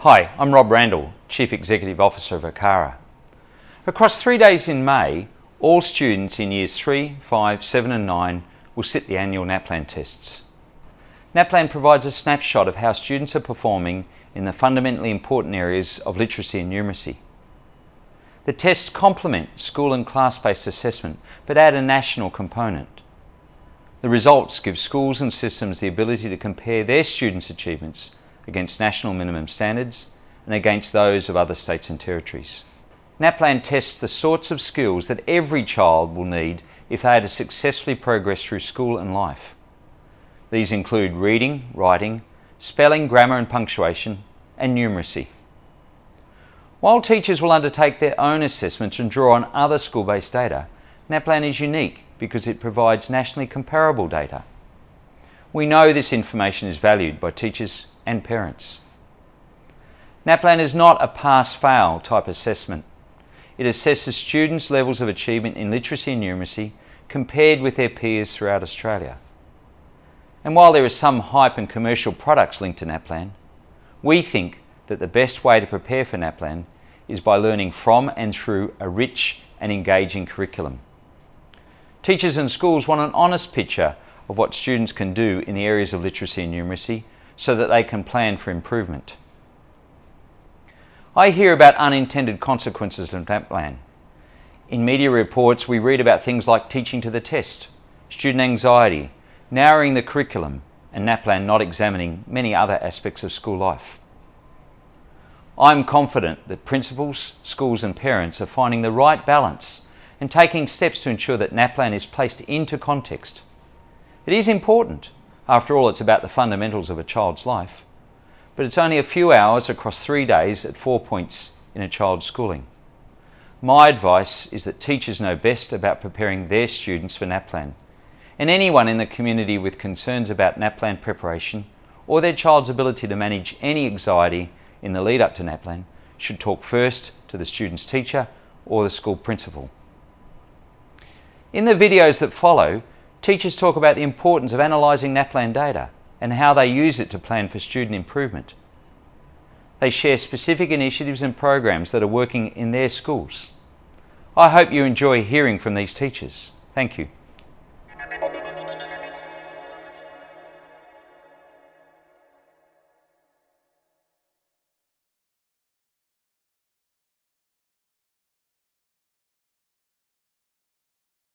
Hi, I'm Rob Randall, Chief Executive Officer of ACARA. Across three days in May, all students in Years 3, 5, 7 and 9 will sit the annual NAPLAN tests. NAPLAN provides a snapshot of how students are performing in the fundamentally important areas of literacy and numeracy. The tests complement school and class-based assessment but add a national component. The results give schools and systems the ability to compare their students' achievements against national minimum standards and against those of other states and territories. NAPLAN tests the sorts of skills that every child will need if they are to successfully progress through school and life. These include reading, writing, spelling, grammar and punctuation, and numeracy. While teachers will undertake their own assessments and draw on other school-based data, NAPLAN is unique because it provides nationally comparable data. We know this information is valued by teachers and parents. NAPLAN is not a pass-fail type assessment. It assesses students' levels of achievement in literacy and numeracy compared with their peers throughout Australia. And while there is some hype and commercial products linked to NAPLAN, we think that the best way to prepare for NAPLAN is by learning from and through a rich and engaging curriculum. Teachers and schools want an honest picture of what students can do in the areas of literacy and numeracy so that they can plan for improvement. I hear about unintended consequences of NAPLAN. In media reports, we read about things like teaching to the test, student anxiety, narrowing the curriculum, and NAPLAN not examining many other aspects of school life. I'm confident that principals, schools and parents are finding the right balance and taking steps to ensure that NAPLAN is placed into context. It is important after all, it's about the fundamentals of a child's life. But it's only a few hours across three days at four points in a child's schooling. My advice is that teachers know best about preparing their students for NAPLAN. And anyone in the community with concerns about NAPLAN preparation or their child's ability to manage any anxiety in the lead up to NAPLAN should talk first to the student's teacher or the school principal. In the videos that follow, Teachers talk about the importance of analysing NAPLAN data and how they use it to plan for student improvement. They share specific initiatives and programs that are working in their schools. I hope you enjoy hearing from these teachers. Thank you.